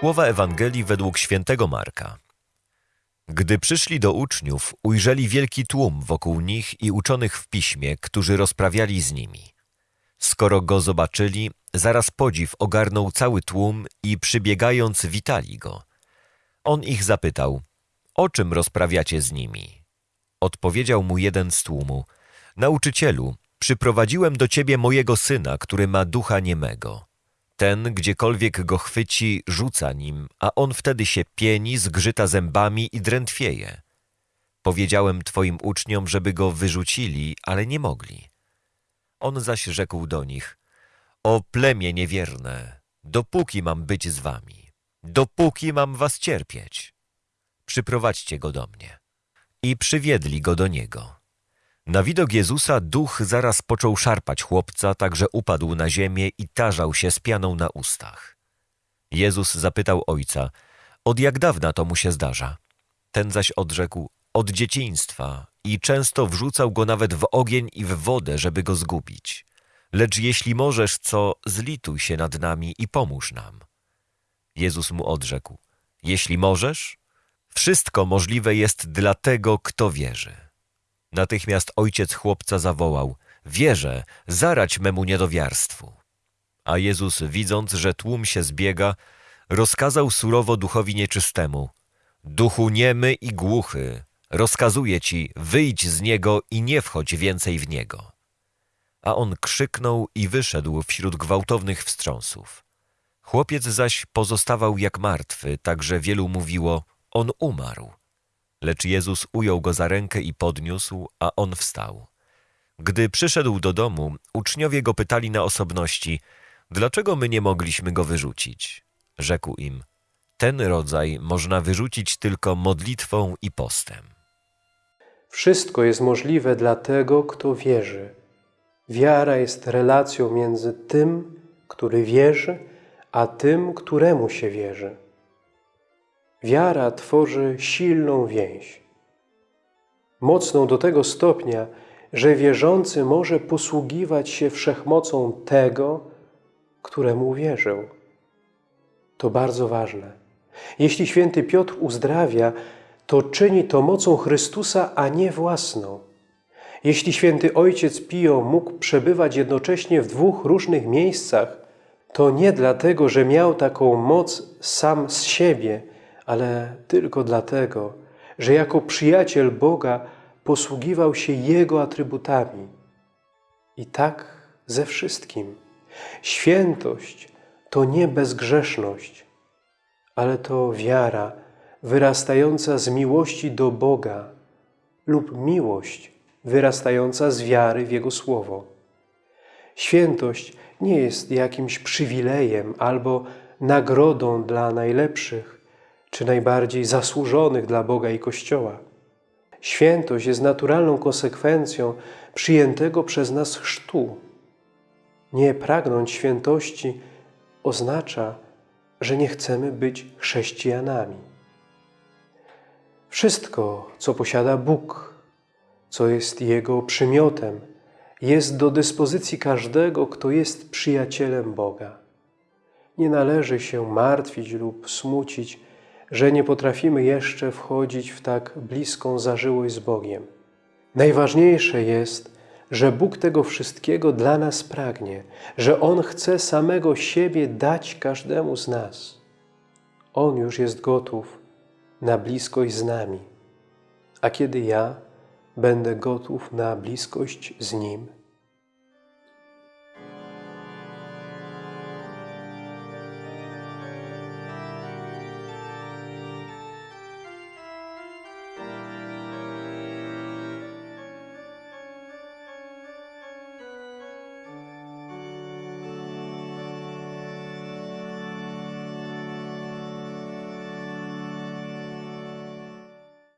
Słowa Ewangelii według świętego Marka. Gdy przyszli do uczniów, ujrzeli wielki tłum wokół nich i uczonych w piśmie, którzy rozprawiali z nimi. Skoro go zobaczyli, zaraz podziw ogarnął cały tłum i przybiegając witali go. On ich zapytał, o czym rozprawiacie z nimi? Odpowiedział mu jeden z tłumu, nauczycielu, przyprowadziłem do ciebie mojego syna, który ma ducha niemego. Ten, gdziekolwiek go chwyci, rzuca nim, a on wtedy się pieni, zgrzyta zębami i drętwieje. Powiedziałem twoim uczniom, żeby go wyrzucili, ale nie mogli. On zaś rzekł do nich, o plemię niewierne, dopóki mam być z wami, dopóki mam was cierpieć. Przyprowadźcie go do mnie. I przywiedli go do niego. Na widok Jezusa duch zaraz począł szarpać chłopca, tak że upadł na ziemię i tarzał się z pianą na ustach. Jezus zapytał ojca, od jak dawna to mu się zdarza? Ten zaś odrzekł, od dzieciństwa i często wrzucał go nawet w ogień i w wodę, żeby go zgubić. Lecz jeśli możesz, co, zlituj się nad nami i pomóż nam. Jezus mu odrzekł, jeśli możesz, wszystko możliwe jest dla tego, kto wierzy. Natychmiast ojciec chłopca zawołał, wierzę, zarać memu niedowiarstwu. A Jezus, widząc, że tłum się zbiega, rozkazał surowo duchowi nieczystemu, duchu niemy i głuchy, rozkazuję ci, wyjdź z niego i nie wchodź więcej w niego. A on krzyknął i wyszedł wśród gwałtownych wstrząsów. Chłopiec zaś pozostawał jak martwy, tak że wielu mówiło, on umarł. Lecz Jezus ujął go za rękę i podniósł, a on wstał. Gdy przyszedł do domu, uczniowie go pytali na osobności, dlaczego my nie mogliśmy go wyrzucić? Rzekł im, ten rodzaj można wyrzucić tylko modlitwą i postem. Wszystko jest możliwe dla tego, kto wierzy. Wiara jest relacją między tym, który wierzy, a tym, któremu się wierzy. Wiara tworzy silną więź. Mocną do tego stopnia, że wierzący może posługiwać się wszechmocą tego, któremu uwierzył. To bardzo ważne. Jeśli święty Piotr uzdrawia, to czyni to mocą Chrystusa, a nie własną. Jeśli święty ojciec Pio mógł przebywać jednocześnie w dwóch różnych miejscach, to nie dlatego, że miał taką moc sam z siebie, ale tylko dlatego, że jako przyjaciel Boga posługiwał się Jego atrybutami. I tak ze wszystkim. Świętość to nie bezgrzeszność, ale to wiara wyrastająca z miłości do Boga lub miłość wyrastająca z wiary w Jego Słowo. Świętość nie jest jakimś przywilejem albo nagrodą dla najlepszych czy najbardziej zasłużonych dla Boga i Kościoła. Świętość jest naturalną konsekwencją przyjętego przez nas chrztu. Nie pragnąć świętości oznacza, że nie chcemy być chrześcijanami. Wszystko, co posiada Bóg, co jest Jego przymiotem, jest do dyspozycji każdego, kto jest przyjacielem Boga. Nie należy się martwić lub smucić, że nie potrafimy jeszcze wchodzić w tak bliską zażyłość z Bogiem. Najważniejsze jest, że Bóg tego wszystkiego dla nas pragnie, że On chce samego siebie dać każdemu z nas. On już jest gotów na bliskość z nami. A kiedy ja będę gotów na bliskość z Nim?